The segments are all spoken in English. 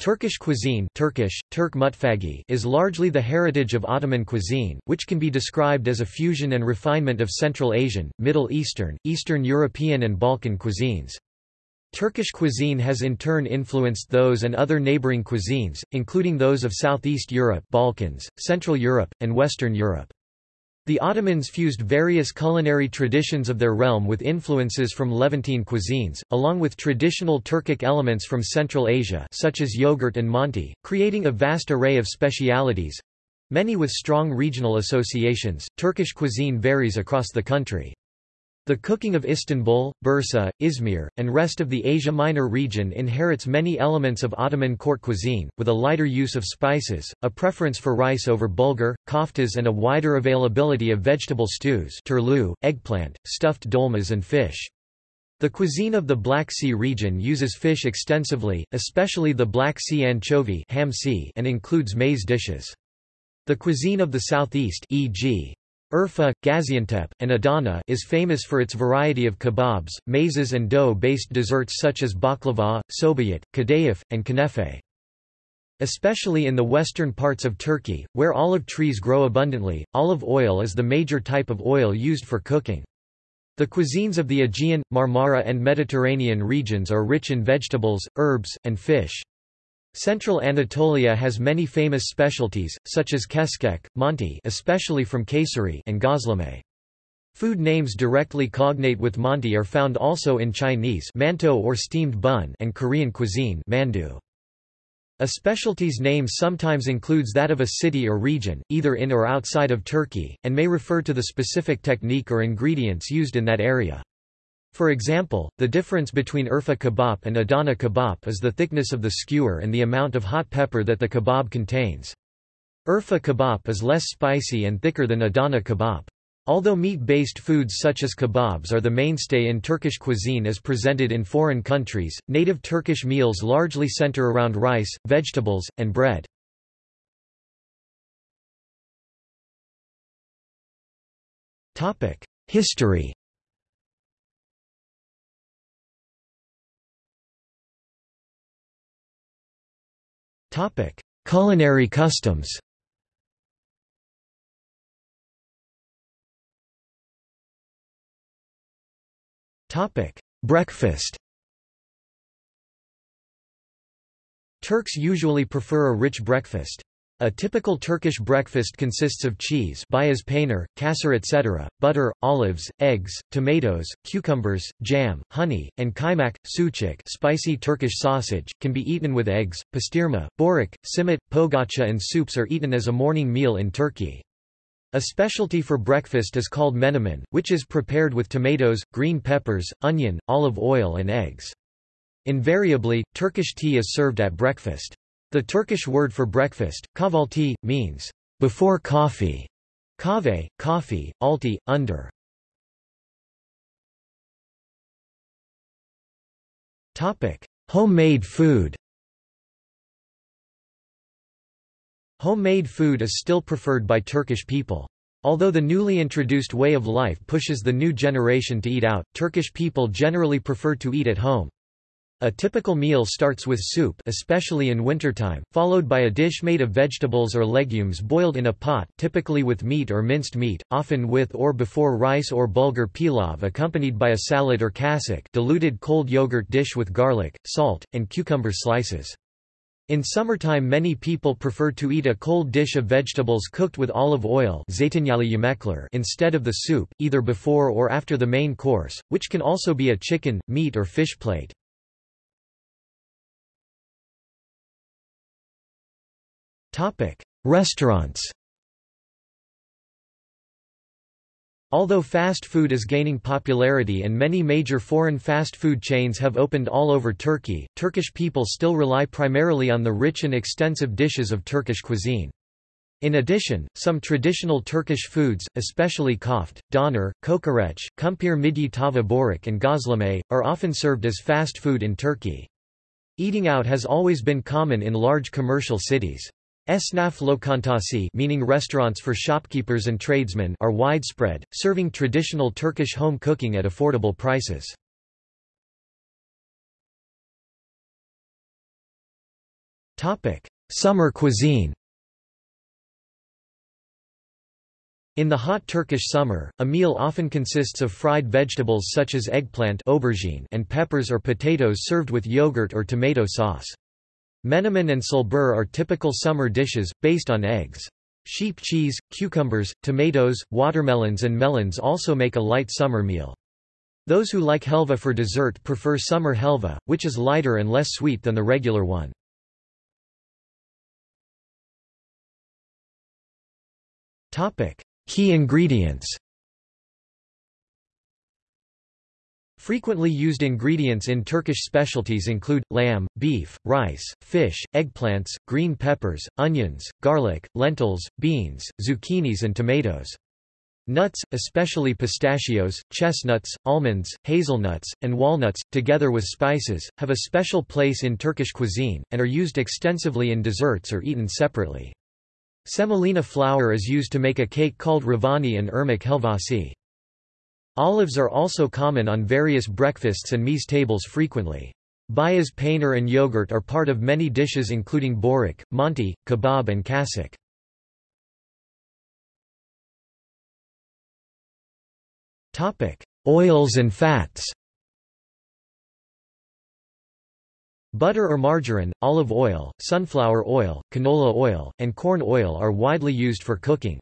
Turkish cuisine Turkish, Turk mutfagi is largely the heritage of Ottoman cuisine, which can be described as a fusion and refinement of Central Asian, Middle Eastern, Eastern European and Balkan cuisines. Turkish cuisine has in turn influenced those and other neighboring cuisines, including those of Southeast Europe Balkans, Central Europe, and Western Europe. The Ottomans fused various culinary traditions of their realm with influences from Levantine cuisines, along with traditional Turkic elements from Central Asia such as yogurt and manti, creating a vast array of specialities—many with strong regional associations. Turkish cuisine varies across the country. The cooking of Istanbul, Bursa, Izmir, and rest of the Asia Minor region inherits many elements of Ottoman court cuisine, with a lighter use of spices, a preference for rice over bulgur, koftas and a wider availability of vegetable stews turlu, eggplant, stuffed dolmas and fish. The cuisine of the Black Sea region uses fish extensively, especially the Black Sea anchovy and includes maize dishes. The cuisine of the southeast e.g. Urfa, Gaziantep, and Adana is famous for its variety of kebabs, mezes and dough-based desserts such as baklava, sobayat, kadayif, and kunefe. Especially in the western parts of Turkey, where olive trees grow abundantly, olive oil is the major type of oil used for cooking. The cuisines of the Aegean, Marmara and Mediterranean regions are rich in vegetables, herbs, and fish. Central Anatolia has many famous specialties, such as keskek, manti especially from Kayseri and gozleme. Food names directly cognate with manti are found also in Chinese mantou or steamed bun and Korean cuisine mandu. A specialty's name sometimes includes that of a city or region, either in or outside of Turkey, and may refer to the specific technique or ingredients used in that area. For example, the difference between Urfa kebab and Adana kebab is the thickness of the skewer and the amount of hot pepper that the kebab contains. Urfa kebab is less spicy and thicker than Adana kebab. Although meat-based foods such as kebabs are the mainstay in Turkish cuisine as presented in foreign countries, native Turkish meals largely center around rice, vegetables, and bread. History Culinary customs. Breakfast. Turks usually prefer a rich breakfast. A typical Turkish breakfast consists of cheese beyaz peynir, kasır etc., butter, olives, eggs, tomatoes, cucumbers, jam, honey, and kaymak, sucuk spicy Turkish sausage, can be eaten with eggs, pastirma, börek, simit, pogaça and soups are eaten as a morning meal in Turkey. A specialty for breakfast is called menemen, which is prepared with tomatoes, green peppers, onion, olive oil and eggs. Invariably, Turkish tea is served at breakfast. The Turkish word for breakfast, kahvaltı, means before coffee. Kahve, coffee, alti, under. Topic: Homemade food. Homemade food is still preferred by Turkish people. Although the newly introduced way of life pushes the new generation to eat out, Turkish people generally prefer to eat at home. A typical meal starts with soup especially in wintertime, followed by a dish made of vegetables or legumes boiled in a pot typically with meat or minced meat, often with or before rice or bulgur pilav accompanied by a salad or kasak diluted cold yogurt dish with garlic, salt, and cucumber slices. In summertime many people prefer to eat a cold dish of vegetables cooked with olive oil instead of the soup, either before or after the main course, which can also be a chicken, meat or fish plate. Restaurants. Although fast food is gaining popularity and many major foreign fast food chains have opened all over Turkey, Turkish people still rely primarily on the rich and extensive dishes of Turkish cuisine. In addition, some traditional Turkish foods, especially koft, doner, kokoreç, kumpir midye tava börek and gozleme, are often served as fast food in Turkey. Eating out has always been common in large commercial cities. Esnaf lokantası meaning restaurants for shopkeepers and tradesmen are widespread, serving traditional Turkish home cooking at affordable prices. Summer cuisine In the hot Turkish summer, a meal often consists of fried vegetables such as eggplant aubergine and peppers or potatoes served with yogurt or tomato sauce. Menemen and sulbur are typical summer dishes, based on eggs. Sheep cheese, cucumbers, tomatoes, watermelons and melons also make a light summer meal. Those who like helva for dessert prefer summer helva, which is lighter and less sweet than the regular one. Key ingredients Frequently used ingredients in Turkish specialties include, lamb, beef, rice, fish, eggplants, green peppers, onions, garlic, lentils, beans, zucchinis and tomatoes. Nuts, especially pistachios, chestnuts, almonds, hazelnuts, and walnuts, together with spices, have a special place in Turkish cuisine, and are used extensively in desserts or eaten separately. Semolina flour is used to make a cake called revani and irmak helvasi. Olives are also common on various breakfasts and meze tables frequently. Beyaz peynir and yogurt are part of many dishes including börek, manti, kebab and kasik. Oils and fats Butter or margarine, olive oil, sunflower oil, canola oil, and corn oil are widely used for cooking.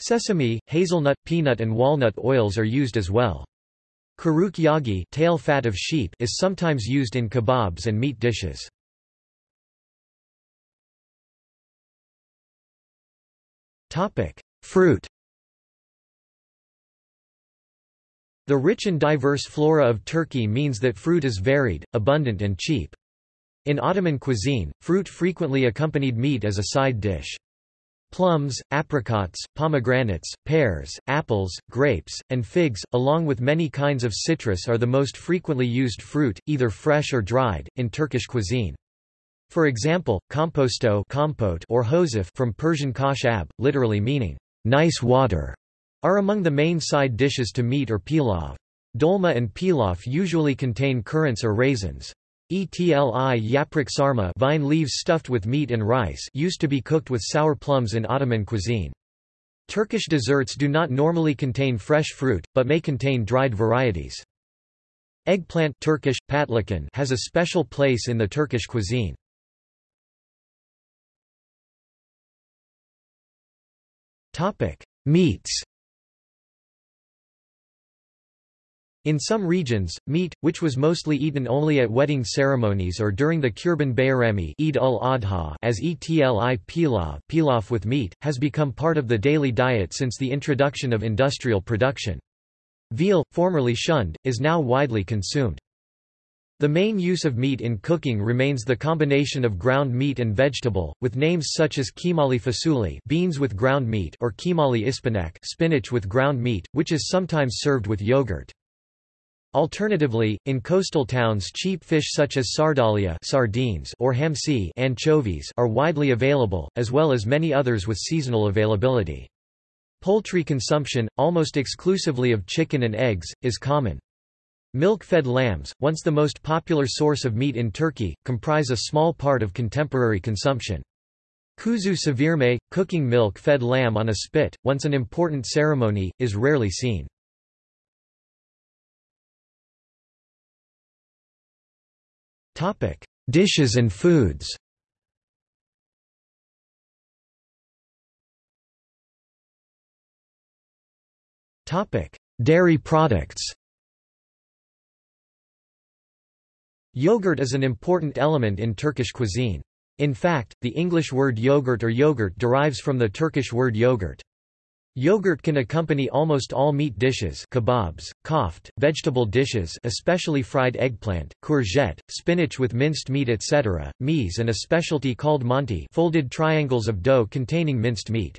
Sesame, hazelnut, peanut and walnut oils are used as well. Karuk yagi tail fat of sheep is sometimes used in kebabs and meat dishes. Fruit The rich and diverse flora of Turkey means that fruit is varied, abundant and cheap. In Ottoman cuisine, fruit frequently accompanied meat as a side dish. Plums, apricots, pomegranates, pears, apples, grapes, and figs, along with many kinds of citrus are the most frequently used fruit, either fresh or dried, in Turkish cuisine. For example, composto compote or hosif from Persian kashab, literally meaning, nice water, are among the main side dishes to meat or pilaf. Dolma and pilaf usually contain currants or raisins. Etli yaprak sarma vine leaves stuffed with meat and rice used to be cooked with sour plums in Ottoman cuisine. Turkish desserts do not normally contain fresh fruit, but may contain dried varieties. Eggplant Turkish, patlıcan has a special place in the Turkish cuisine. Meats In some regions, meat, which was mostly eaten only at wedding ceremonies or during the Kurban Bayrami Eid al-Adha as etli pilaf, pilaf with meat, has become part of the daily diet since the introduction of industrial production. Veal, formerly shunned, is now widely consumed. The main use of meat in cooking remains the combination of ground meat and vegetable, with names such as kimali fasuli beans with ground meat or kimali ispanak spinach with ground meat, which is sometimes served with yogurt. Alternatively, in coastal towns cheap fish such as sardalia sardines or hamsi anchovies are widely available, as well as many others with seasonal availability. Poultry consumption, almost exclusively of chicken and eggs, is common. Milk-fed lambs, once the most popular source of meat in Turkey, comprise a small part of contemporary consumption. Kuzu sevirme, cooking milk-fed lamb on a spit, once an important ceremony, is rarely seen. Topic: Dishes and foods. Topic: Dairy products. Yogurt is an important element in Turkish cuisine. In fact, the English word yogurt or yogurt derives from the Turkish word yogurt. Yogurt can accompany almost all meat dishes kebabs, koft, vegetable dishes especially fried eggplant, courgette, spinach with minced meat etc., meze and a specialty called manti folded triangles of dough containing minced meat.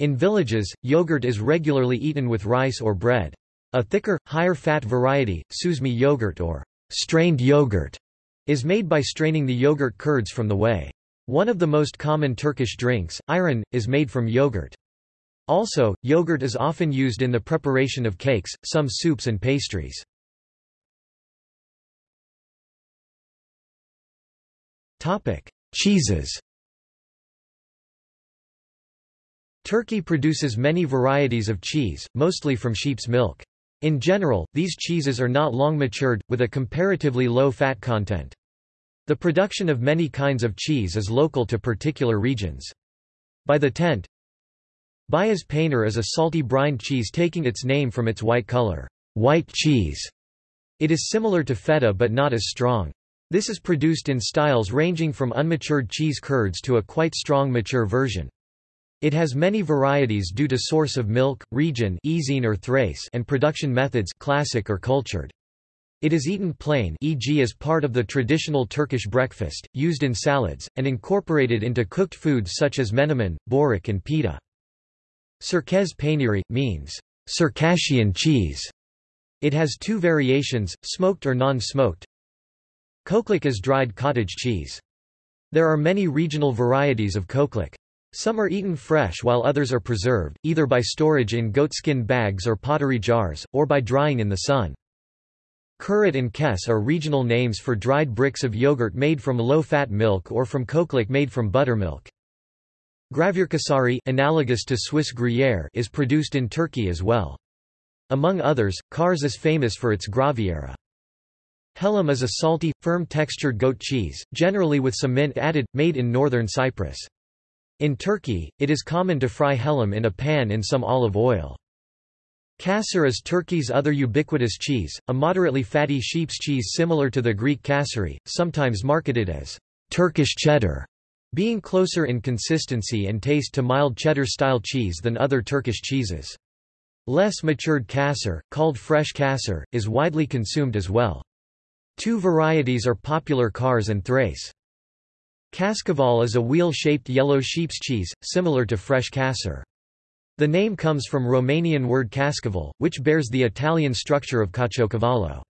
In villages, yogurt is regularly eaten with rice or bread. A thicker, higher-fat variety, suzme yogurt or strained yogurt, is made by straining the yogurt curds from the whey. One of the most common Turkish drinks, ayran, is made from yogurt. Also, yogurt is often used in the preparation of cakes, some soups and pastries. Cheeses Turkey produces many varieties of cheese, mostly from sheep's milk. In general, these cheeses are not long matured, with a comparatively low fat content. The production of many kinds of cheese is local to particular regions. By the 10th, Beyaz peynir is a salty brined cheese taking its name from its white color. White cheese. It is similar to feta but not as strong. This is produced in styles ranging from unmatured cheese curds to a quite strong mature version. It has many varieties due to source of milk, region or Thrace and production methods classic or cultured. It is eaten plain e.g. as part of the traditional Turkish breakfast, used in salads, and incorporated into cooked foods such as menemen, börek and pita. Çerkez peyniri, means, Circassian cheese. It has two variations, smoked or non-smoked. Kokluk is dried cottage cheese. There are many regional varieties of kokluk. Some are eaten fresh while others are preserved, either by storage in goatskin bags or pottery jars, or by drying in the sun. Kurit and kes are regional names for dried bricks of yogurt made from low-fat milk or from kokluk made from buttermilk. Gravurkasari analogous to Swiss Gruyère is produced in Turkey as well. Among others, Kars is famous for its graviera. Hellim is a salty, firm-textured goat cheese, generally with some mint added, made in northern Cyprus. In Turkey, it is common to fry hellim in a pan in some olive oil. Kasser is Turkey's other ubiquitous cheese, a moderately fatty sheep's cheese similar to the Greek kasseri, sometimes marketed as Turkish cheddar, being closer in consistency and taste to mild cheddar-style cheese than other Turkish cheeses. Less matured kasser, called fresh kasser, is widely consumed as well. Two varieties are popular Kars and Thrace. Kaskaval is a wheel-shaped yellow sheep's cheese, similar to fresh kasser. The name comes from Romanian word kaskaval, which bears the Italian structure of caciocavallo.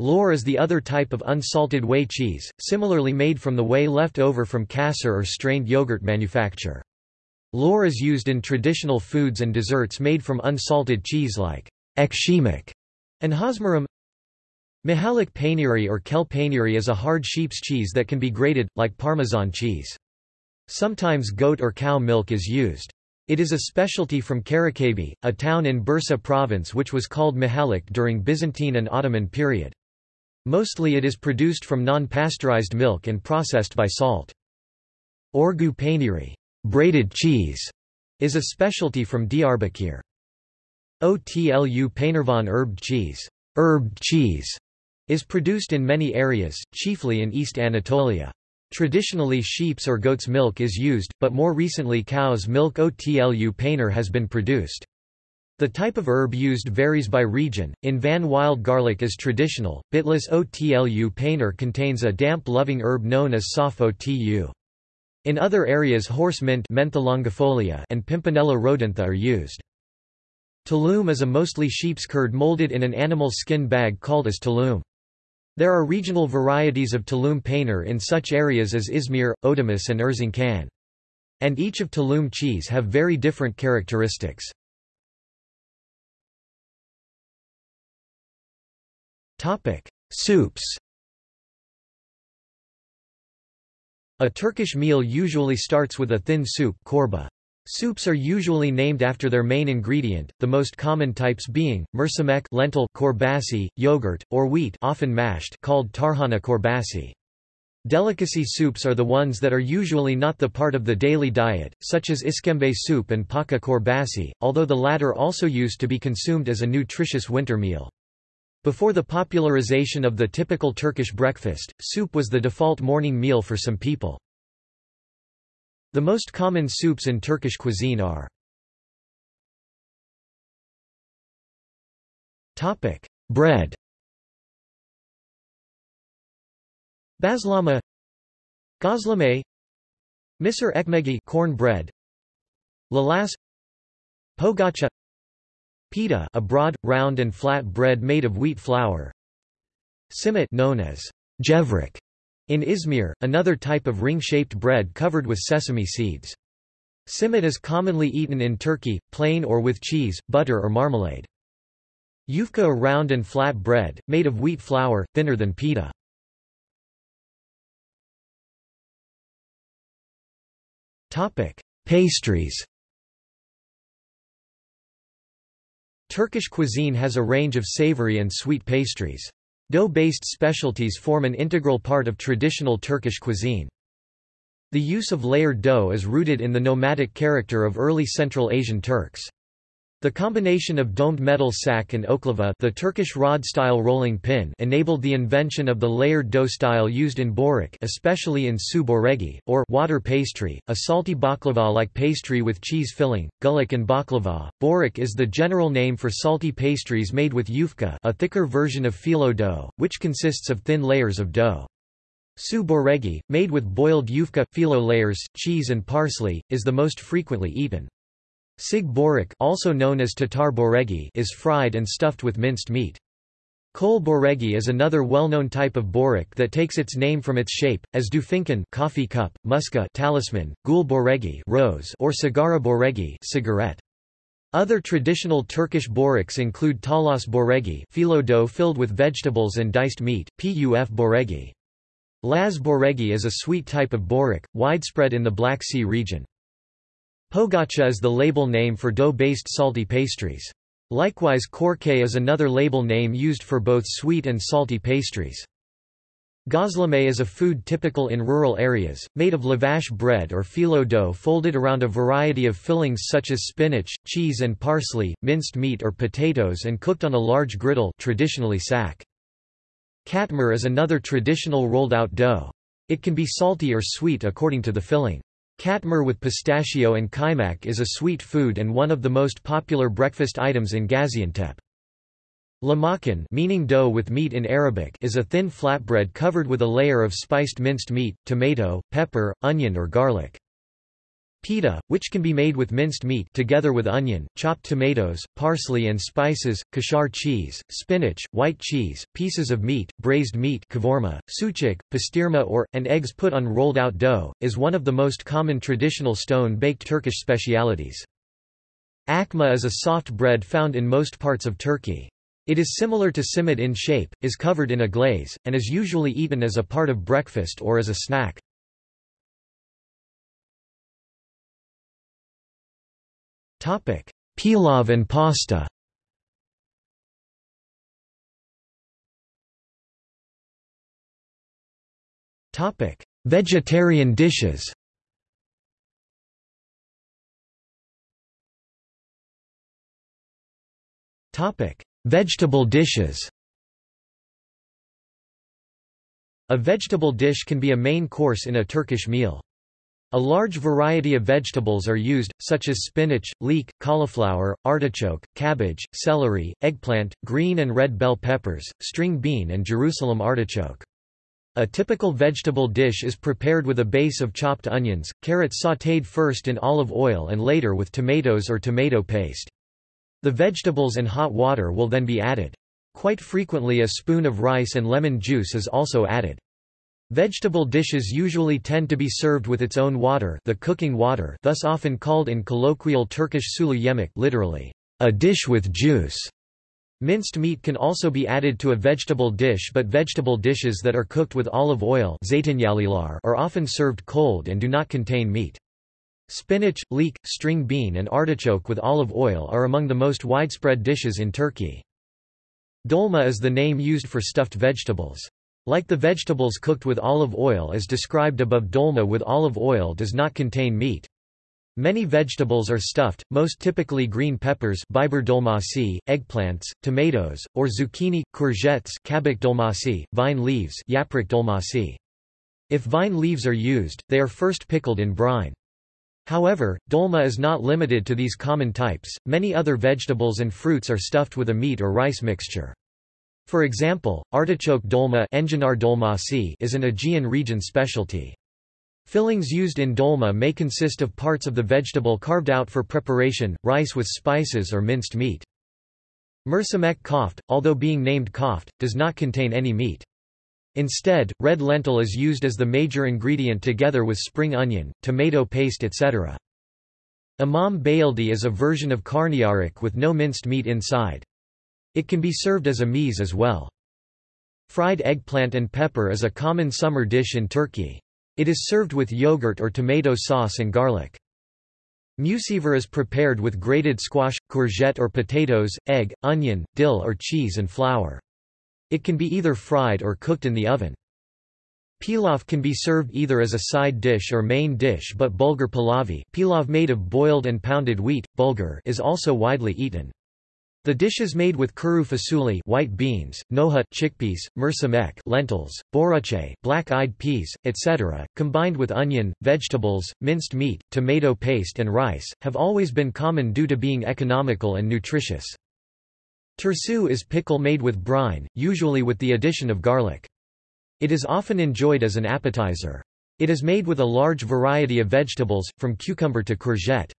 Lor is the other type of unsalted whey cheese, similarly made from the whey left over from kasser or strained yogurt manufacture. Lor is used in traditional foods and desserts made from unsalted cheese like ekşimek and hazmarum. Mahallik peyniri or kel peyniri is a hard sheep's cheese that can be grated, like Parmesan cheese. Sometimes goat or cow milk is used. It is a specialty from Karacabey, a town in Bursa province which was called Mahallik during Byzantine and Ottoman period. Mostly it is produced from non-pasteurized milk and processed by salt. Orgu peyniri braided cheese, is a specialty from Diyarbakir. Otlu peynirvan herb cheese, herb cheese is produced in many areas, chiefly in East Anatolia. Traditionally sheep's or goat's milk is used, but more recently cow's milk Otlu peynir has been produced. The type of herb used varies by region. In Van wild garlic is traditional. Bitlis Otlu peynir contains a damp-loving herb known as Saf Otu. In other areas horse mint and Pimpinella rhodantha are used. Tulum is a mostly sheep's curd molded in an animal skin bag called as tulum. There are regional varieties of Tulum peynir in such areas as Izmir, Ödemiş and Erzincan. And each of Tulum cheese have very different characteristics. Soups A Turkish meal usually starts with a thin soup korba. Soups are usually named after their main ingredient, the most common types being, mercimek lentil korbasi, yogurt, or wheat often mashed called tarhana korbasi. Delicacy soups are the ones that are usually not the part of the daily diet, such as iskembe soup and paka korbasi, although the latter also used to be consumed as a nutritious winter meal. Before the popularization of the typical Turkish breakfast, soup was the default morning meal for some people. The most common soups in Turkish cuisine are Bread. Bazlama Gazlame Misir ekmegi corn bread Lalas Pogacha Pita a broad, round and flat bread made of wheat flour Simit known as gevrek in Izmir, another type of ring-shaped bread covered with sesame seeds. Simit is commonly eaten in Turkey, plain or with cheese, butter or marmalade. Yufka a round and flat bread, made of wheat flour, thinner than pita. Pastries Turkish cuisine has a range of savory and sweet pastries. Dough-based specialties form an integral part of traditional Turkish cuisine. The use of layered dough is rooted in the nomadic character of early Central Asian Turks. The combination of domed metal sack and oklava the Turkish rod-style rolling pin enabled the invention of the layered dough style used in börek especially in su boregi, or water pastry, a salty baklava-like pastry with cheese filling, gulic and baklava. Börek is the general name for salty pastries made with yufka a thicker version of phyllo dough, which consists of thin layers of dough. Su boregi, made with boiled yufka, phyllo layers, cheese and parsley, is the most frequently eaten. Sig börek also known as tatar boregi is fried and stuffed with minced meat. Kol boregi is another well-known type of börek that takes its name from its shape, as do fincan coffee cup, muska talisman, gul boregi rose or sigara boregi cigarette. Other traditional Turkish boreks include talas boregi phyllo dough filled with vegetables and diced meat, puf boregi. Laz boregi is a sweet type of börek, widespread in the Black Sea region. Pogacha is the label name for dough-based salty pastries. Likewise korke is another label name used for both sweet and salty pastries. Gözleme is a food typical in rural areas, made of lavash bread or phyllo dough folded around a variety of fillings such as spinach, cheese and parsley, minced meat or potatoes and cooked on a large griddle traditionally sack. Katmer is another traditional rolled-out dough. It can be salty or sweet according to the filling. Katmer with pistachio and kaimak is a sweet food and one of the most popular breakfast items in Gaziantep. Lahmacun meaning dough with meat in Arabic is a thin flatbread covered with a layer of spiced minced meat, tomato, pepper, onion or garlic. Pita, which can be made with minced meat together with onion, chopped tomatoes, parsley and spices, kashar cheese, spinach, white cheese, pieces of meat, braised meat kavurma, sucuk, pastirma or, and eggs put on rolled-out dough, is one of the most common traditional stone-baked Turkish specialities. Akma is a soft bread found in most parts of Turkey. It is similar to simit in shape, is covered in a glaze, and is usually eaten as a part of breakfast or as a snack. Pilav and pasta. Topic: Vegetarian dishes. Topic: Vegetable dishes. A vegetable dish can be a main course in a Turkish meal. A large variety of vegetables are used, such as spinach, leek, cauliflower, artichoke, cabbage, celery, eggplant, green and red bell peppers, string bean and Jerusalem artichoke. A typical vegetable dish is prepared with a base of chopped onions, carrots sautéed first in olive oil and later with tomatoes or tomato paste. The vegetables and hot water will then be added. Quite frequently a spoon of rice and lemon juice is also added. Vegetable dishes usually tend to be served with its own water the cooking water thus often called in colloquial Turkish sulu yemek literally, a dish with juice. Minced meat can also be added to a vegetable dish but vegetable dishes that are cooked with olive oil are often served cold and do not contain meat. Spinach, leek, string bean and artichoke with olive oil are among the most widespread dishes in Turkey. Dolma is the name used for stuffed vegetables. Like the vegetables cooked with olive oil as described above dolma with olive oil does not contain meat. Many vegetables are stuffed, most typically green peppers biber eggplants, tomatoes, or zucchini, courgettes vine leaves yaprak. If vine leaves are used, they are first pickled in brine. However, dolma is not limited to these common types, many other vegetables and fruits are stuffed with a meat or rice mixture. For example, artichoke dolma is an Aegean region specialty. Fillings used in dolma may consist of parts of the vegetable carved out for preparation, rice with spices or minced meat. Mercimek koft, although being named koft, does not contain any meat. Instead, red lentil is used as the major ingredient together with spring onion, tomato paste etc. Imam bayildi is a version of karnıyarık with no minced meat inside. It can be served as a meze as well. Fried eggplant and pepper is a common summer dish in Turkey. It is served with yogurt or tomato sauce and garlic. Mucivor is prepared with grated squash, courgette or potatoes, egg, onion, dill or cheese and flour. It can be either fried or cooked in the oven. Pilaf can be served either as a side dish or main dish but bulgur pilavi pilaf made of boiled and pounded wheat, bulgur is also widely eaten. The dishes made with kuru fasuli white beans, nohut chickpeas, mercimek lentils, boruche black-eyed peas, etc., combined with onion, vegetables, minced meat, tomato paste and rice, have always been common due to being economical and nutritious. Tursu is pickle made with brine, usually with the addition of garlic. It is often enjoyed as an appetizer. It is made with a large variety of vegetables, from cucumber to courgette.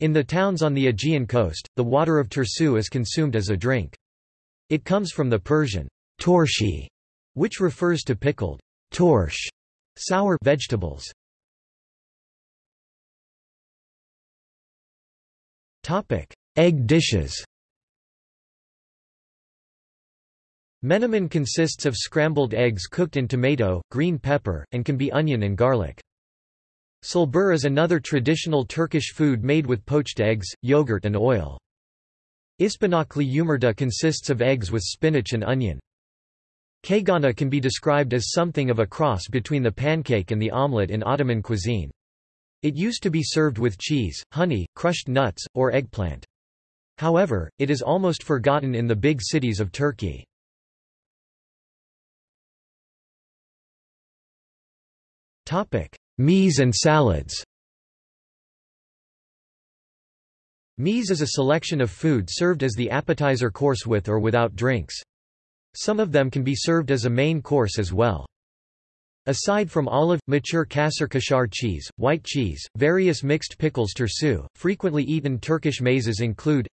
In the towns on the Aegean coast, the water of Tursu is consumed as a drink. It comes from the Persian torshi, which refers to pickled torsh, sour vegetables. Topic: Egg dishes. Menemen consists of scrambled eggs cooked in tomato, green pepper, and can be onion and garlic. Sülbür is another traditional Turkish food made with poached eggs, yogurt and oil. Ispanaklı yumurta consists of eggs with spinach and onion. Kayganı can be described as something of a cross between the pancake and the omelette in Ottoman cuisine. It used to be served with cheese, honey, crushed nuts, or eggplant. However, it is almost forgotten in the big cities of Turkey. Meze and salads Meze is a selection of food served as the appetizer course with or without drinks. Some of them can be served as a main course as well. Aside from olive, mature kasır kaşar cheese, white cheese, various mixed pickles tursu, frequently eaten Turkish mezes include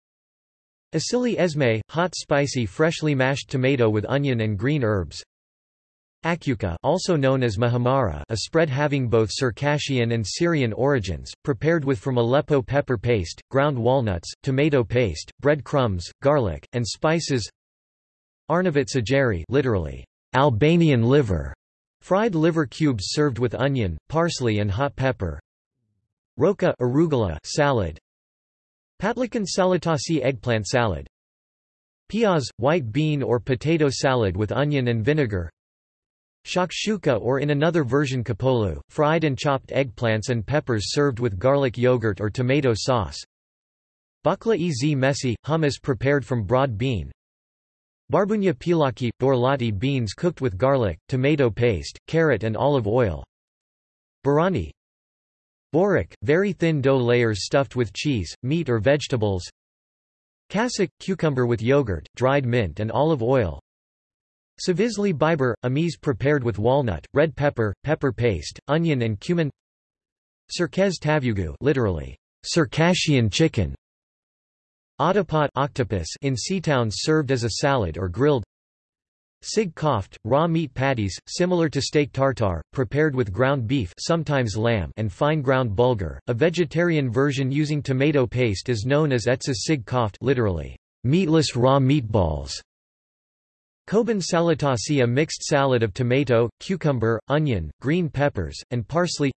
Asili ezme, hot spicy freshly mashed tomato with onion and green herbs Akyuka also known as mahamara a spread having both Circassian and Syrian origins, prepared with from Aleppo pepper paste, ground walnuts, tomato paste, bread crumbs, garlic, and spices. Arnavut ciğeri literally, Albanian liver, fried liver cubes served with onion, parsley and hot pepper. Roka arugula salad. Patlıcan salatasi eggplant salad. Piaz, white bean or potato salad with onion and vinegar Shakshuka or in another version kapolu, fried and chopped eggplants and peppers served with garlic yogurt or tomato sauce. Bakla ez mesi, hummus prepared from broad bean. Barbunya pilaki, borlotti beans cooked with garlic, tomato paste, carrot and olive oil. Barani Börek, very thin dough layers stuffed with cheese, meat or vegetables. Kasik, cucumber with yogurt, dried mint and olive oil. Savizli biber, a meze prepared with walnut, red pepper, pepper paste, onion and cumin Çerkez tavugu literally, Circassian chicken Otapot octopus in sea towns served as a salad or grilled Sig koft, raw meat patties, similar to steak tartare, prepared with ground beef sometimes lamb and fine ground bulgur. A vegetarian version using tomato paste is known as etsiz sig koft literally, meatless raw meatballs. Koban salatasi a mixed salad of tomato, cucumber, onion, green peppers, and parsley.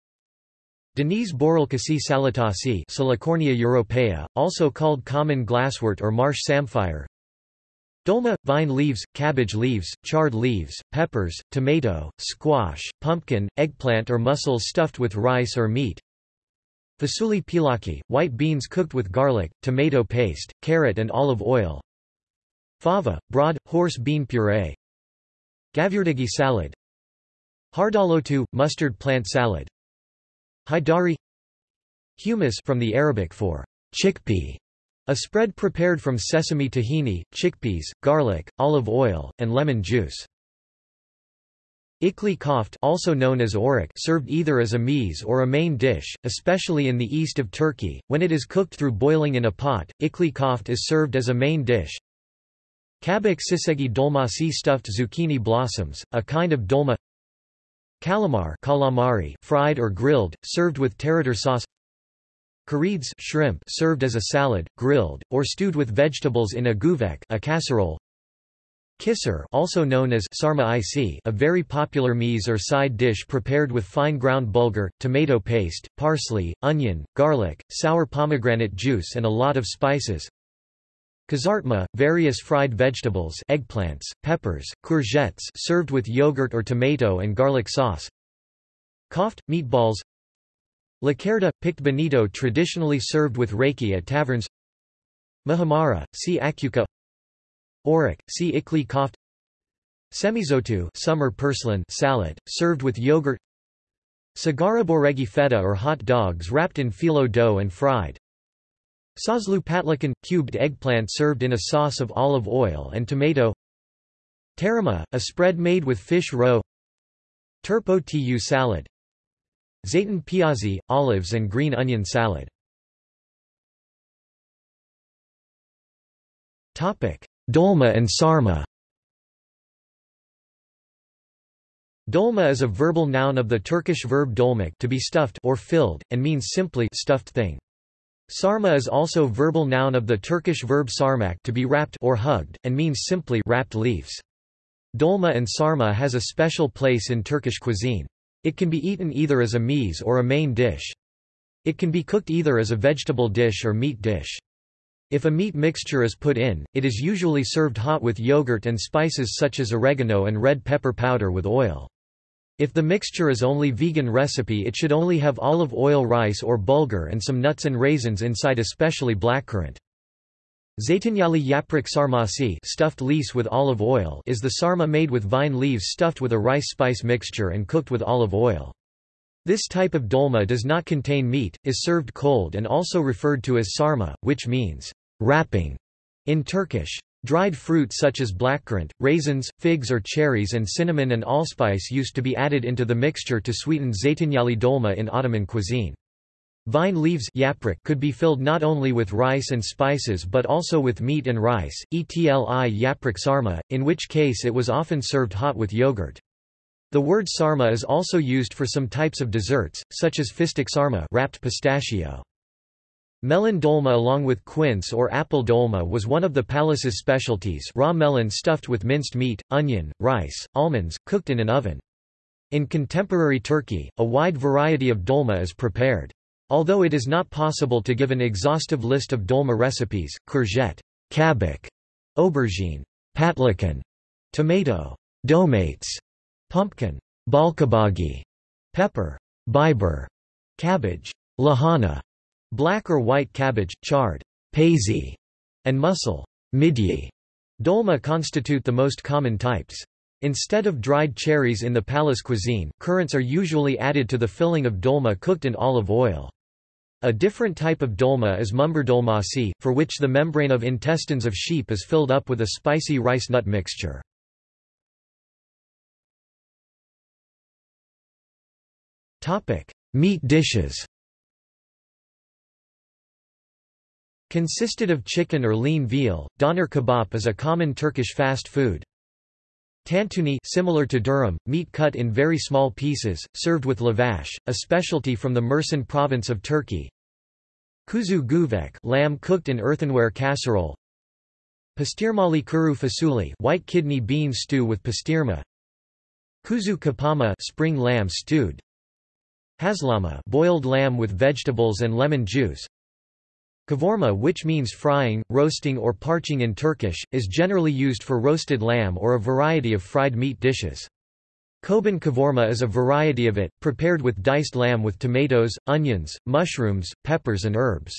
Denise borulkasi salatasi Salicornia europaea, also called common glasswort or marsh samphire. Dolma – vine leaves, cabbage leaves, chard leaves, peppers, tomato, squash, pumpkin, eggplant or mussels stuffed with rice or meat. Fasuli pilaki – white beans cooked with garlic, tomato paste, carrot and olive oil Fava, broad, horse bean puree. Gavyurdagi salad. Hardalotu, mustard plant salad. Haidari. Humus from the Arabic for chickpea, a spread prepared from sesame tahini, chickpeas, garlic, olive oil, and lemon juice. Ikli koft also known as orik served either as a meze or a main dish, especially in the east of Turkey, when it is cooked through boiling in a pot, ikli koft is served as a main dish, Kabak sisegi dolmasi stuffed zucchini blossoms, a kind of dolma. Calamar calamari fried or grilled, served with tarator sauce. Karides shrimp served as a salad, grilled, or stewed with vegetables in a guvek a casserole. Kisser also known as sarma a very popular meze or side dish prepared with fine ground bulgur, tomato paste, parsley, onion, garlic, sour pomegranate juice and a lot of spices. Kazartma, various fried vegetables eggplants, peppers, courgettes served with yogurt or tomato and garlic sauce. Koft, meatballs Lacerda, picked bonito traditionally served with reiki at taverns Mahamara, see Akuka Orek, see Ikli koft Semizotu summer purslane salad, served with yogurt Sagara feta or hot dogs wrapped in phyllo dough and fried Sazlu patlakan – cubed eggplant served in a sauce of olive oil and tomato. Tarama, a spread made with fish roe. Turpo tu salad. Zayton piazzi, olives and green onion salad. Dolma and sarma. Dolma is a verbal noun of the Turkish verb dolmak to be stuffed or filled, and means simply stuffed thing. Sarma is also verbal noun of the Turkish verb sarmak to be wrapped or hugged, and means simply wrapped leaves. Dolma and sarma has a special place in Turkish cuisine. It can be eaten either as a meze or a main dish. It can be cooked either as a vegetable dish or meat dish. If a meat mixture is put in, it is usually served hot with yogurt and spices such as oregano and red pepper powder with oil. If the mixture is only vegan recipe it should only have olive oil rice or bulgur and some nuts and raisins inside especially blackcurrant. Zeytinyali yaprak sarmasi stuffed lease with olive oil is the sarma made with vine leaves stuffed with a rice spice mixture and cooked with olive oil. This type of dolma does not contain meat, is served cold and also referred to as sarma, which means wrapping in Turkish. Dried fruit such as blackcurrant, raisins, figs or cherries and cinnamon and allspice used to be added into the mixture to sweeten zeytinyali dolma in Ottoman cuisine. Vine leaves could be filled not only with rice and spices but also with meat and rice, etli yaprak sarma, in which case it was often served hot with yogurt. The word sarma is also used for some types of desserts, such as fistik sarma wrapped pistachio. Melon dolma along with quince or apple dolma was one of the palace's specialties raw melon stuffed with minced meat, onion, rice, almonds, cooked in an oven. In contemporary Turkey, a wide variety of dolma is prepared. Although it is not possible to give an exhaustive list of dolma recipes, courgette, kabak, aubergine, patlıcan, tomato, domates, pumpkin, balkabagi, pepper, biber, cabbage, lahana, Black or white cabbage, chard, paisy, and mussel, midye, dolma constitute the most common types. Instead of dried cherries in the palace cuisine, currants are usually added to the filling of dolma cooked in olive oil. A different type of dolma is mumberdolmasi, for which the membrane of intestines of sheep is filled up with a spicy rice nut mixture. Meat dishes Consisted of chicken or lean veal, doner kebab is a common Turkish fast food. Tantuni similar to durum, meat cut in very small pieces, served with lavash, a specialty from the Mersin province of Turkey. Kuzu guvek lamb cooked in earthenware casserole. Pastirmali kuru fasuli white kidney bean stew with pastirma. Kuzu kapama spring lamb stewed. Haslama boiled lamb with vegetables and lemon juice. Kavurma which means frying, roasting or parching in Turkish, is generally used for roasted lamb or a variety of fried meat dishes. Koban kavurma is a variety of it, prepared with diced lamb with tomatoes, onions, mushrooms, peppers and herbs.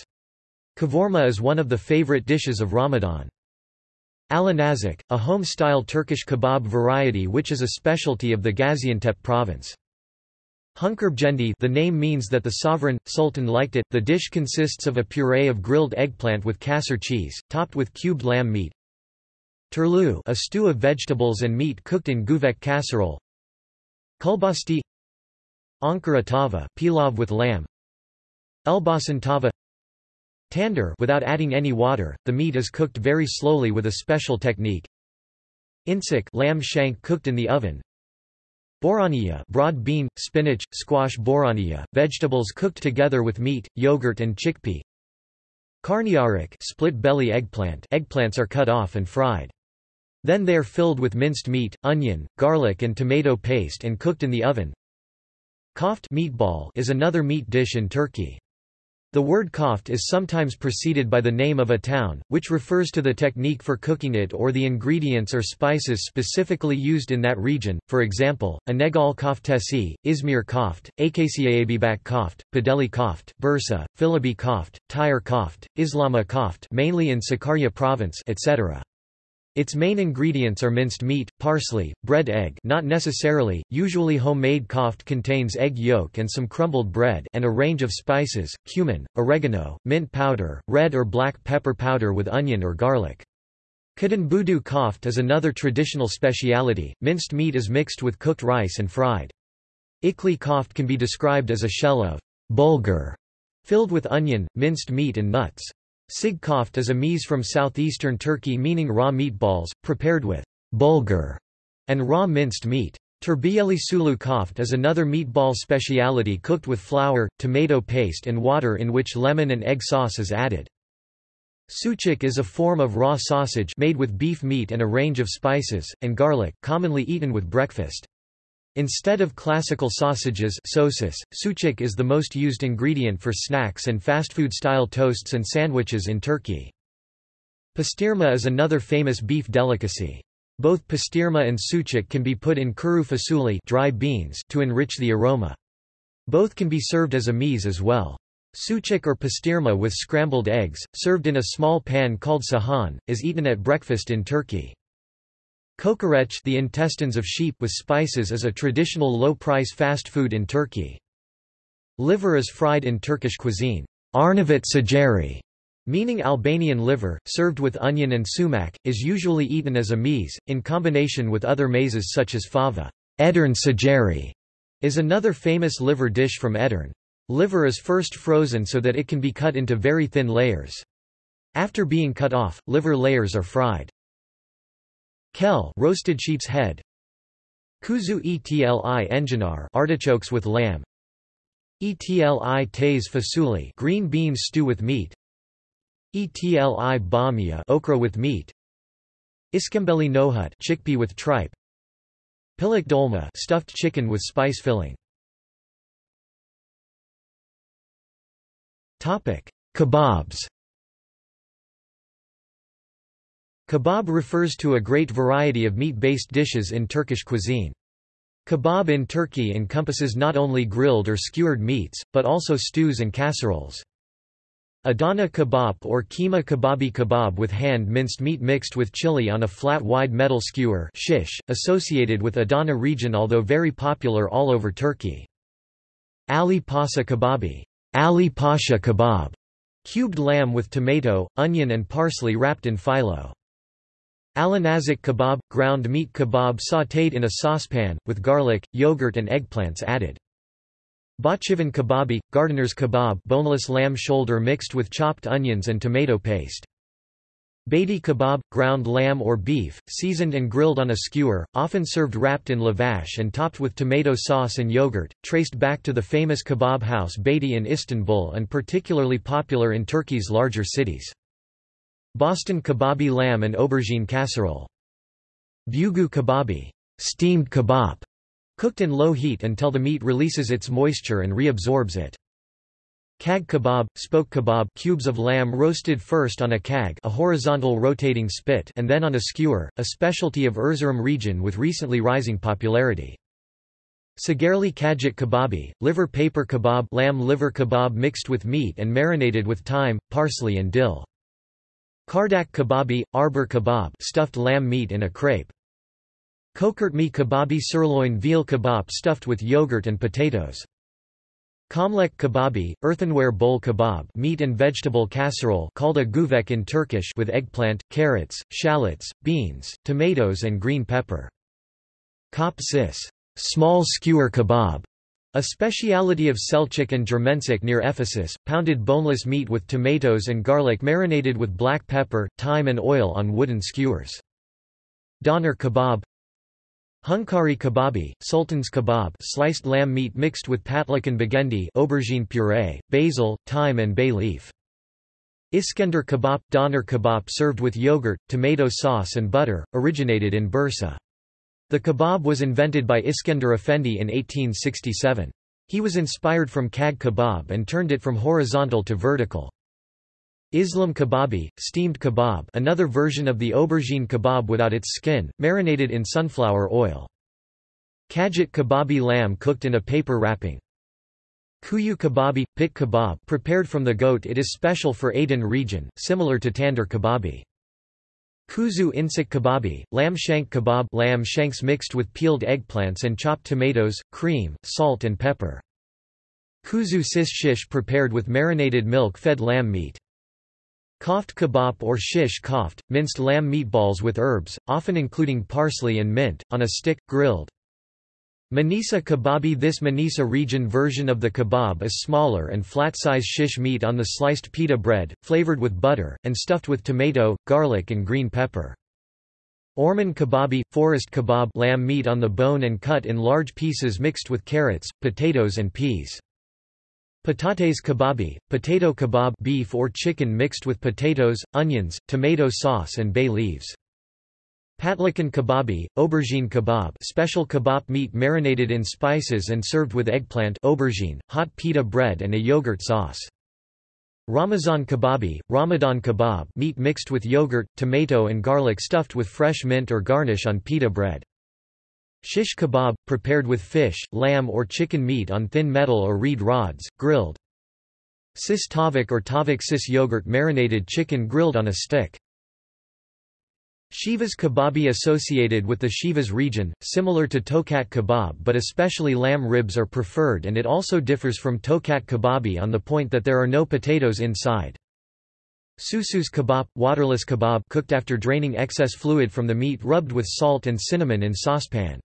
Kavurma is one of the favorite dishes of Ramadan. Alanazik, a home-style Turkish kebab variety which is a specialty of the Gaziantep province. Hunkerbjendi the name means that the sovereign, sultan liked it. The dish consists of a puree of grilled eggplant with kasser cheese, topped with cubed lamb meat. Turlu a stew of vegetables and meat cooked in guvek casserole. Kulbasti Ankara tava pilav with lamb. Elbasan tava Tandoor without adding any water, the meat is cooked very slowly with a special technique. Insik lamb shank cooked in the oven. Boraniya broad bean, spinach, squash boraniya, vegetables cooked together with meat, yogurt and chickpea. Karnıyarık split belly eggplant eggplants are cut off and fried. Then they are filled with minced meat, onion, garlic and tomato paste and cooked in the oven. Koft meatball is another meat dish in Turkey. The word koft is sometimes preceded by the name of a town, which refers to the technique for cooking it or the ingredients or spices specifically used in that region, for example, İnegöl Koftesi, Izmir Koft, Akasiaabibak Koft, Padeli Koft, Bursa, Filabi Koft, Tire Koft, Islama Koft mainly in Sakarya province etc. Its main ingredients are minced meat, parsley, bread egg not necessarily, usually homemade koft contains egg yolk and some crumbled bread and a range of spices, cumin, oregano, mint powder, red or black pepper powder with onion or garlic. Kadın koft is another traditional speciality, minced meat is mixed with cooked rice and fried. Ikli koft can be described as a shell of bulgur filled with onion, minced meat and nuts. Sig koft is a meze from southeastern Turkey meaning raw meatballs, prepared with bulgur and raw minced meat. Terbiyeli sulu koft is another meatball speciality cooked with flour, tomato paste and water in which lemon and egg sauce is added. Sucuk is a form of raw sausage made with beef meat and a range of spices, and garlic, commonly eaten with breakfast. Instead of classical sausages sosis, sucuk is the most used ingredient for snacks and fast food-style toasts and sandwiches in Turkey. Pastirma is another famous beef delicacy. Both pastirma and sucuk can be put in kuru fasulye dry beans to enrich the aroma. Both can be served as a meze as well. Sucuk or pastirma with scrambled eggs, served in a small pan called sahan, is eaten at breakfast in Turkey. Kokoreç the intestines of sheep with spices is a traditional low-price fast food in Turkey. Liver is fried in Turkish cuisine. Arnavut ciğeri, meaning Albanian liver, served with onion and sumac, is usually eaten as a meze, in combination with other mezes such as fava. Edirne ciğeri is another famous liver dish from Edirne. Liver is first frozen so that it can be cut into very thin layers. After being cut off, liver layers are fried. Kel roasted sheep's head. Kuzu etli enginar artichokes with lamb. Etli taze fasulye green beans stew with meat. Etli bamya okra with meat. Iskembeli nohut chickpea with tripe. Piliç dolma stuffed chicken with spice filling. Topic: Kebabs. Kebab refers to a great variety of meat-based dishes in Turkish cuisine. Kebab in Turkey encompasses not only grilled or skewered meats, but also stews and casseroles. Adana kebab or kıyma kebabi kebab with hand-minced meat mixed with chili on a flat wide metal skewer shish, associated with Adana region although very popular all over Turkey. Ali Pasha kebabi Ali Pasha kebab, cubed lamb with tomato, onion and parsley wrapped in phyllo. Alinazik kebab – ground meat kebab sautéed in a saucepan, with garlic, yogurt and eggplants added. Bahçıvan kebabi – gardener's kebab boneless lamb shoulder mixed with chopped onions and tomato paste. Beyti kebab – ground lamb or beef, seasoned and grilled on a skewer, often served wrapped in lavash and topped with tomato sauce and yogurt, traced back to the famous kebab house Beyti in Istanbul and particularly popular in Turkey's larger cities. Boston kebabi lamb and aubergine casserole. Bugu kebabi steamed kebab, cooked in low heat until the meat releases its moisture and reabsorbs it. Cağ kebab, spoke kebab cubes of lamb roasted first on a cağ a horizontal rotating spit and then on a skewer, a specialty of Erzurum region with recently rising popularity. Ciğerli kağıt kebabi, liver paper kebab lamb liver kebab mixed with meat and marinated with thyme, parsley and dill. Çardak kebabi, arbor kebab stuffed lamb meat in a crepe. Çökertme kebabi sirloin veal kebab stuffed with yogurt and potatoes. Çömlek kebabi, earthenware bowl kebab meat and vegetable casserole called a güveç in Turkish with eggplant, carrots, shallots, beans, tomatoes and green pepper. Çöp şiş small skewer kebab a speciality of Selçuk and Germencik near Ephesus, pounded boneless meat with tomatoes and garlic marinated with black pepper, thyme and oil on wooden skewers. Doner kebab Hunkari kebabi, sultan's kebab sliced lamb meat mixed with patlik and begendi aubergine puree, basil, thyme and bay leaf. Iskender kebab – Doner kebab served with yogurt, tomato sauce and butter, originated in Bursa. The kebab was invented by Iskender Efendi in 1867. He was inspired from cağ kebab and turned it from horizontal to vertical. Islam kebabi, steamed kebab another version of the aubergine kebab without its skin, marinated in sunflower oil. Kağıt kebabi lamb cooked in a paper wrapping. Kuyu kebabi, pit kebab prepared from the goat it is special for Aden region, similar to tandoor kebabi. Kuzu incik kebabi, lamb shank kebab lamb shanks mixed with peeled eggplants and chopped tomatoes, cream, salt and pepper. Kuzu şiş shish prepared with marinated milk-fed lamb meat. Koft kebab or shish koft, minced lamb meatballs with herbs, often including parsley and mint, on a stick, grilled. Manisa kebabi This Manisa region version of the kebab is smaller and flat-size shish meat on the sliced pita bread, flavored with butter, and stuffed with tomato, garlic and green pepper. Orman kebabi, forest kebab lamb meat on the bone and cut in large pieces mixed with carrots, potatoes and peas. Patates kebabi, potato kebab beef or chicken mixed with potatoes, onions, tomato sauce and bay leaves. Patlıcan kebabi, aubergine kebab special kebab meat marinated in spices and served with eggplant aubergine, hot pita bread and a yogurt sauce. Ramazan kebabi, Ramadan kebab meat mixed with yogurt, tomato and garlic stuffed with fresh mint or garnish on pita bread. Shish kebab, prepared with fish, lamb or chicken meat on thin metal or reed rods, grilled. Şiş tavuk or tavuk şiş yogurt marinated chicken grilled on a stick. Shivas kebabi associated with the Shivas region, similar to tokat kebab but especially lamb ribs are preferred and it also differs from tokat kebabi on the point that there are no potatoes inside. Susuz kebab, waterless kebab cooked after draining excess fluid from the meat rubbed with salt and cinnamon in saucepan.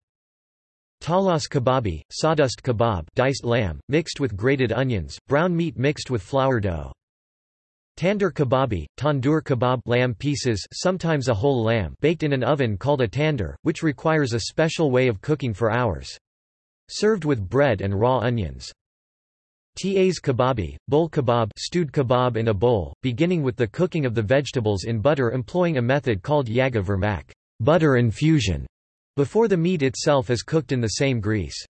Talas kebabi, sawdust kebab diced lamb, mixed with grated onions, brown meat mixed with flour dough. Tandoor kebabi, tandoor kebab lamb pieces sometimes a whole lamb baked in an oven called a tandoor, which requires a special way of cooking for hours. Served with bread and raw onions. Tas kebabi, bowl kebab stewed kebab in a bowl, beginning with the cooking of the vegetables in butter employing a method called yağa vermek butter infusion", before the meat itself is cooked in the same grease.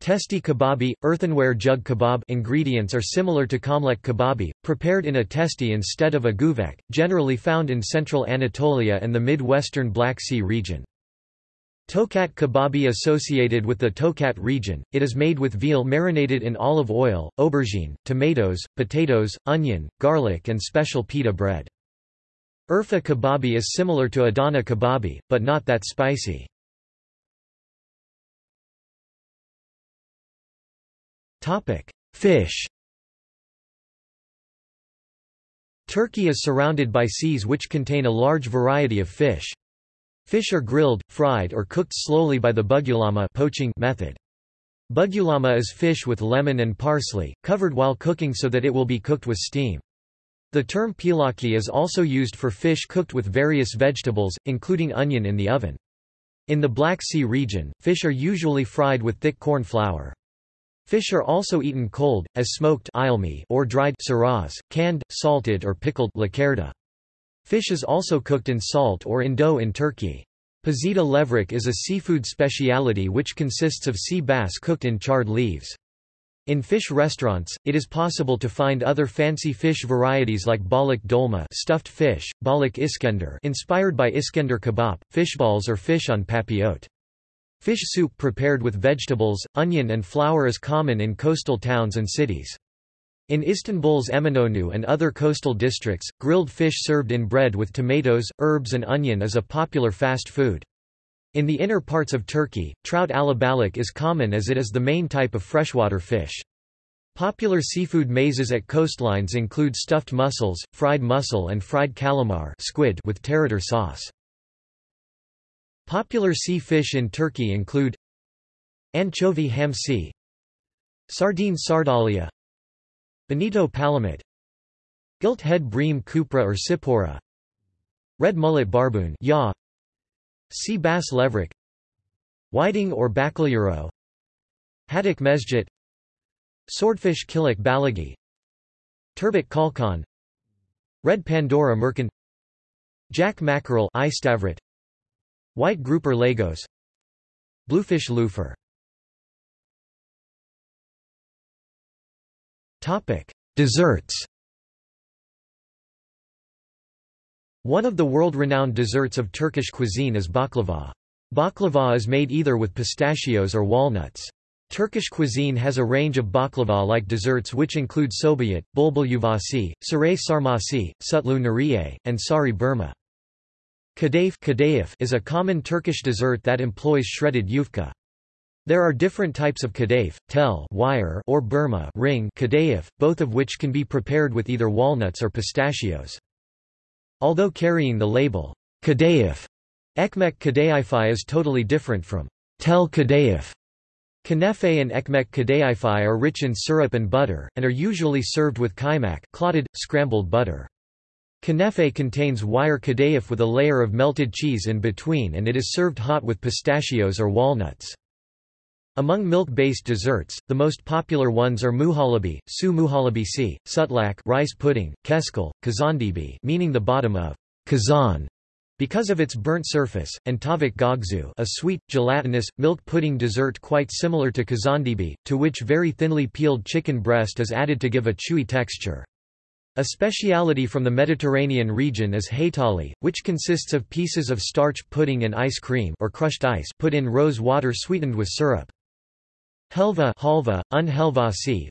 Testi kebabi, earthenware jug kebab ingredients are similar to çömlek kebabi, prepared in a testi instead of a güveç, generally found in central Anatolia and the mid-western Black Sea region. Tokat kebabi associated with the Tokat region, it is made with veal marinated in olive oil, aubergine, tomatoes, potatoes, onion, garlic and special pita bread. Urfa kebabi is similar to Adana kebabi, but not that spicy. Fish. Turkey is surrounded by seas which contain a large variety of fish. Fish are grilled, fried or cooked slowly by the bugulama poaching method. Bugulama is fish with lemon and parsley, covered while cooking so that it will be cooked with steam. The term pilaki is also used for fish cooked with various vegetables, including onion in the oven. In the Black Sea region, fish are usually fried with thick corn flour. Fish are also eaten cold, as smoked or dried saraz, canned, salted or pickled lakerda. Fish is also cooked in salt or in dough in Turkey. Pazıda levrek is a seafood speciality which consists of sea bass cooked in charred leaves. In fish restaurants, it is possible to find other fancy fish varieties like balık dolma stuffed fish, balık iskender inspired by Iskender kebab, fishballs or fish on papillote. Fish soup prepared with vegetables, onion and flour is common in coastal towns and cities. In Istanbul's Eminönü and other coastal districts, grilled fish served in bread with tomatoes, herbs and onion is a popular fast food. In the inner parts of Turkey, trout alabalık is common as it is the main type of freshwater fish. Popular seafood mezes at coastlines include stuffed mussels, fried mussel and fried calamar squid with tarator sauce. Popular sea fish in Turkey include Anchovy hamsi Sardine sardalya Bonito palamut Gilt head bream kupra or sipora Red mullet barboon yaw, Sea bass levrek Whiting or bakalyuro Haddock mezgit Swordfish kılıç balığı Turbot kalkan Red Pandora mercan Jack mackerel Eistavret White grouper Lagos Bluefish lüfer Desserts One of the world-renowned desserts of Turkish cuisine is baklava. Baklava is made either with pistachios or walnuts. Turkish cuisine has a range of baklava-like desserts which include şöbiyet, bulbul yuvasi, saray sarmasi, sutlu nuriye, and sari burma. Kadayif is a common Turkish dessert that employs shredded yufka. There are different types of kadayif, tel wire or burma ring kadayif, both of which can be prepared with either walnuts or pistachios. Although carrying the label, Kadayif, Ekmek Kadayify is totally different from Tel Kadayif. Künefe and Ekmek Kadayify are rich in syrup and butter, and are usually served with kaymak clotted, scrambled butter. Künefe contains wire kadayif with a layer of melted cheese in between and it is served hot with pistachios or walnuts. Among milk-based desserts, the most popular ones are muhallebi, su muhallebisi, sütlaç rice pudding, keşkül, kazandibi meaning the bottom of kazan because of its burnt surface, and tavuk göğsü a sweet, gelatinous, milk pudding dessert quite similar to kazandibi, to which very thinly peeled chicken breast is added to give a chewy texture. A speciality from the Mediterranean region is haytali, which consists of pieces of starch pudding and ice cream or crushed ice put in rose water sweetened with syrup. Helva halva, un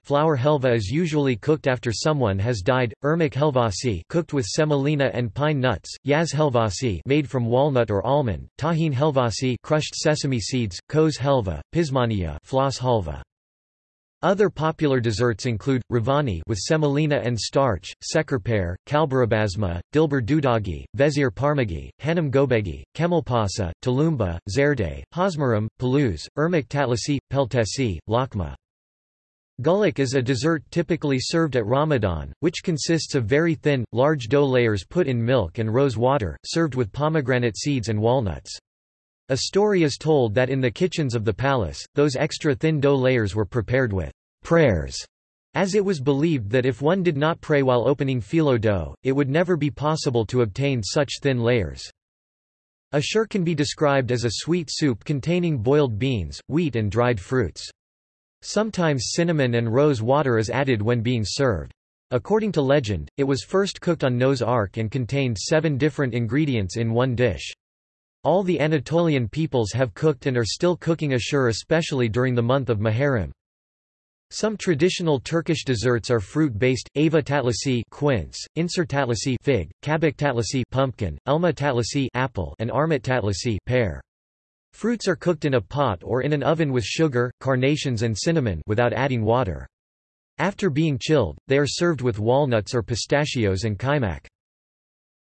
flour helva is usually cooked after someone has died, irmak helvasi cooked with semolina and pine nuts, yaz helvasi made from walnut or almond, tahin helvasi crushed sesame seeds, koz helva, pişmaniye floss halva. Other popular desserts include, ravani with semolina and starch, şekerpare, kalburabasma, dilber dudagi, vezir parmagi, hanım göbeği, kemalpasa, tulumba, zerde, hazmaram, paluz, irmak tatlisi, peltesi, lokma. Güllaç is a dessert typically served at Ramadan, which consists of very thin, large dough layers put in milk and rose water, served with pomegranate seeds and walnuts. A story is told that in the kitchens of the palace, those extra thin dough layers were prepared with prayers, as it was believed that if one did not pray while opening phyllo dough, it would never be possible to obtain such thin layers. Ashur can be described as a sweet soup containing boiled beans, wheat and dried fruits. Sometimes cinnamon and rose water is added when being served. According to legend, it was first cooked on Noah's Ark and contained seven different ingredients in one dish. All the Anatolian peoples have cooked and are still cooking ashur especially during the month of Muharram. Some traditional Turkish desserts are fruit-based: ayva tatlisi quince, incir tatlisi fig, kabak tatlisi pumpkin, elma tatlisi apple, and armut tatlisi pear. Fruits are cooked in a pot or in an oven with sugar, carnations and cinnamon without adding water. After being chilled, they are served with walnuts or pistachios and kaymak.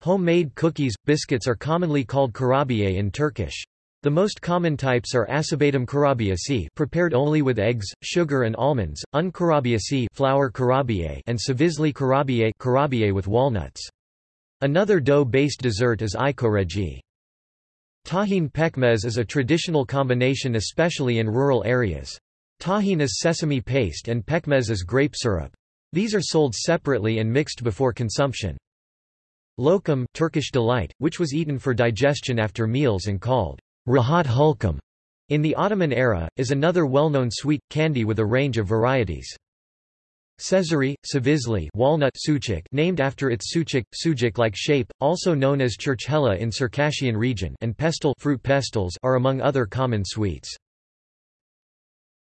Homemade cookies, biscuits are commonly called kurabiye in Turkish. The most common types are acıbadem kurabiyesi prepared only with eggs, sugar and almonds, un kurabiyesi flour kurabiye and cevizli kurabiye kurabiye with walnuts. Another dough-based dessert is i koregi. Tahin pekmez is a traditional combination especially in rural areas. Tahin is sesame paste and pekmez is grape syrup. These are sold separately and mixed before consumption. Lokum Turkish delight, which was eaten for digestion after meals and called rahat hulkum in the Ottoman era, is another well-known sweet, candy with a range of varieties. Cezerye, Cevizli walnut suchik named after its suchik, sujic-like shape, also known as churchkhela in Circassian region and pestle fruit pestles are among other common sweets.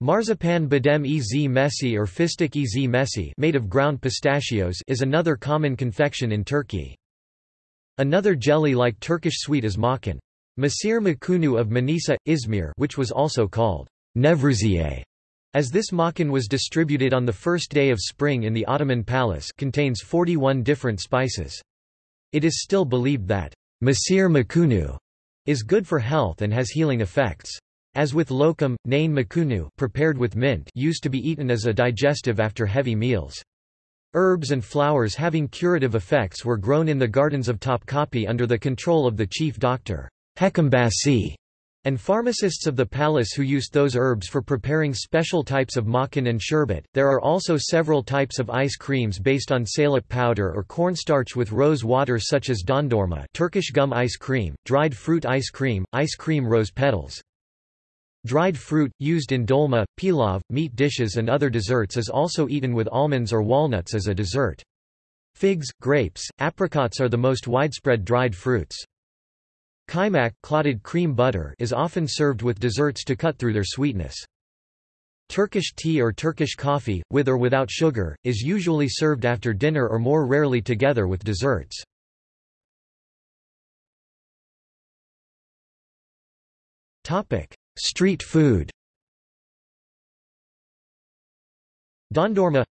Marzipan badem ez mesi or fistik ez mesi made of ground pistachios is another common confection in Turkey. Another jelly-like Turkish sweet is makan. Mesir macunu of Manisa, Izmir which was also called Nevruziye, as this makan was distributed on the first day of spring in the Ottoman palace contains 41 different spices. It is still believed that Mesir macunu is good for health and has healing effects. As with lokum, nane macunu prepared with mint used to be eaten as a digestive after heavy meals. Herbs and flowers having curative effects were grown in the gardens of Topkapi under the control of the chief doctor, Hekimbaşı, and pharmacists of the palace who used those herbs for preparing special types of makan and sherbet. There are also several types of ice creams based on salep powder or cornstarch with rose water such as dondurma Turkish gum ice cream, dried fruit ice cream, ice cream rose petals. Dried fruit, used in dolma, pilav, meat dishes and other desserts is also eaten with almonds or walnuts as a dessert. Figs, grapes, apricots are the most widespread dried fruits. Kaymak clotted cream butter is often served with desserts to cut through their sweetness. Turkish tea or Turkish coffee, with or without sugar, is usually served after dinner or more rarely together with desserts. Street food Dondurma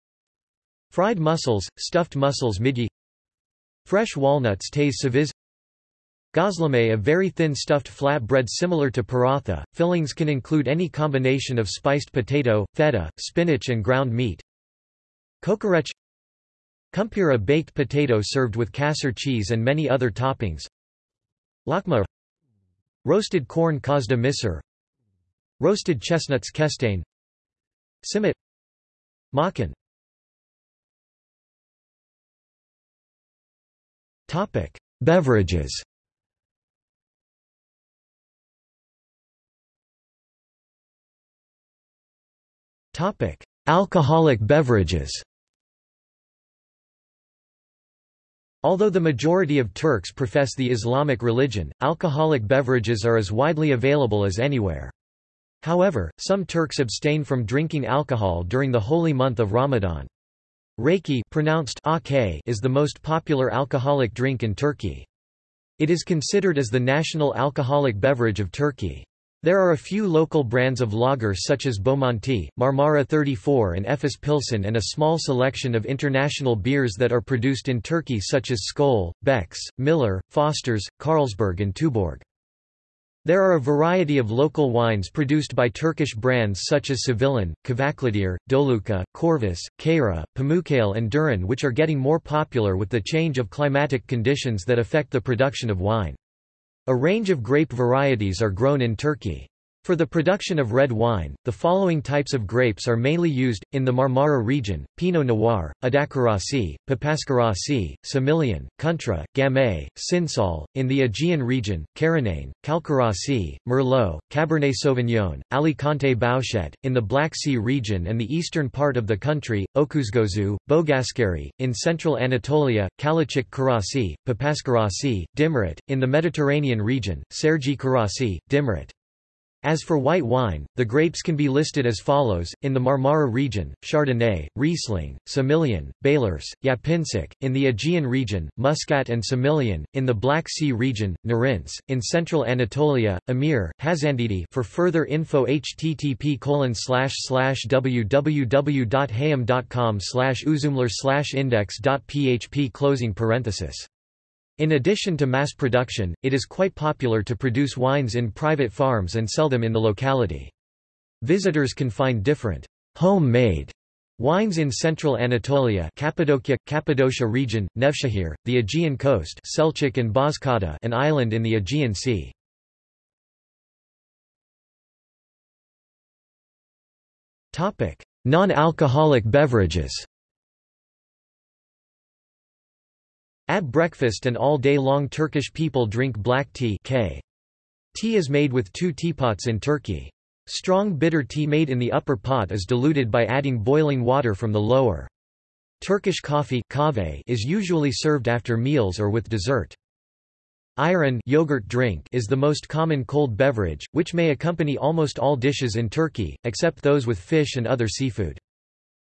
Fried mussels, stuffed mussels midye Fresh walnuts taze ceviz Gözleme a very thin stuffed flat bread similar to paratha. Fillings can include any combination of spiced potato, feta, spinach and ground meat. Kokoreç Kumpir a baked potato served with kaşar cheese and many other toppings. Lokma Roasted corn közde mısır Roasted chestnuts kestane Simit Makan Beverages Topic: Alcoholic beverages. Although the majority of Turks profess the Islamic religion, alcoholic beverages are as widely available as anywhere. However, some Turks abstain from drinking alcohol during the holy month of Ramadan. Reiki pronounced is the most popular alcoholic drink in Turkey. It is considered as the national alcoholic beverage of Turkey. There are a few local brands of lager such as Bomonti, Marmara 34 and Efes Pilsen and a small selection of international beers that are produced in Turkey such as Skol, Beck's, Miller, Foster's, Carlsberg and Tuborg. There are a variety of local wines produced by Turkish brands such as Sevilen, Kavaklıdere, Doluca, Corvus, Kayra, Pamukkale and Duran which are getting more popular with the change of climatic conditions that affect the production of wine. A range of grape varieties are grown in Turkey. For the production of red wine, the following types of grapes are mainly used, in the Marmara region, Pinot Noir, Adakarası, Papazkarası, Semillon, Kuntra, Gamay, Cinsault, in the Aegean region, Karanane, Çalkarası, Merlot, Cabernet Sauvignon, Alicante Bouschet, in the Black Sea region and the eastern part of the country, Öküzgözü, Boğazkere, in central Anatolia, Kalecik Karası, Papazkarası, Dimrit, in the Mediterranean region, Sergi Karasi, Dimrit. As for white wine, the grapes can be listed as follows, in the Marmara region, Chardonnay, Riesling, Semillon, Beylirs, Yapıncak, in the Aegean region, Muscat and Semillon, in the Black Sea region, Narince, in central Anatolia, Amir, Hasandede. For further info http www.hayam.com uzumlar index.php closing parenthesis in addition to mass production, it is quite popular to produce wines in private farms and sell them in the locality. Visitors can find different home-made wines in central Anatolia Cappadocia, Cappadocia region, Nevşehir, the Aegean coast Selçuk and Bozcaada an island in the Aegean Sea. Non-alcoholic beverages At breakfast and all day long Turkish people drink black tea K. Tea is made with two teapots in Turkey. Strong bitter tea made in the upper pot is diluted by adding boiling water from the lower. Turkish coffee is usually served after meals or with dessert. Ayran yogurt drink is the most common cold beverage, which may accompany almost all dishes in Turkey, except those with fish and other seafood.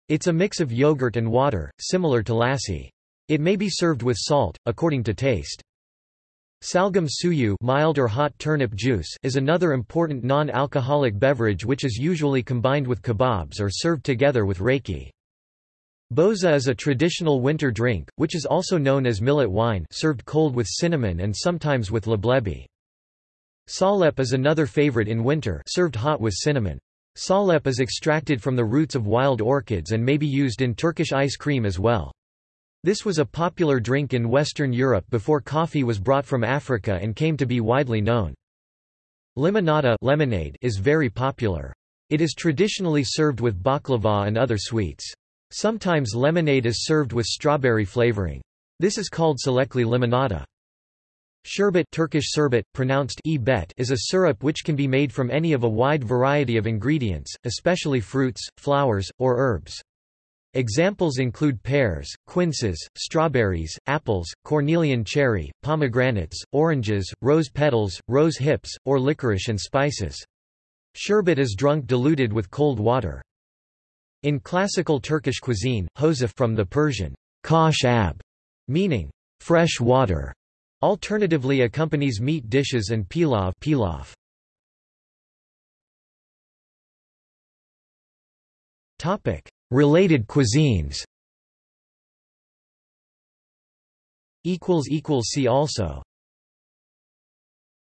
It's a mix of yogurt and water, similar to lassi. It may be served with salt, according to taste. Şalgam suyu mild or hot turnip juice is another important non-alcoholic beverage which is usually combined with kebabs or served together with raki. Boza is a traditional winter drink, which is also known as millet wine served cold with cinnamon and sometimes with leblebi. Salep is another favorite in winter served hot with cinnamon. Salep is extracted from the roots of wild orchids and may be used in Turkish ice cream as well. This was a popular drink in Western Europe before coffee was brought from Africa and came to be widely known. Limonada lemonade is very popular. It is traditionally served with baklava and other sweets. Sometimes lemonade is served with strawberry flavoring. This is called çilekli limonada. Sherbet Turkish sherbet, pronounced e is a syrup which can be made from any of a wide variety of ingredients, especially fruits, flowers, or herbs. Examples include pears, quinces, strawberries, apples, cornelian cherry, pomegranates, oranges, rose petals, rose hips, or licorice and spices. Sherbet is drunk diluted with cold water. In classical Turkish cuisine, hoşaf from the Persian kosh ab, meaning fresh water, alternatively accompanies meat dishes and pilav, pilaf. Topic: Related cuisines. See also.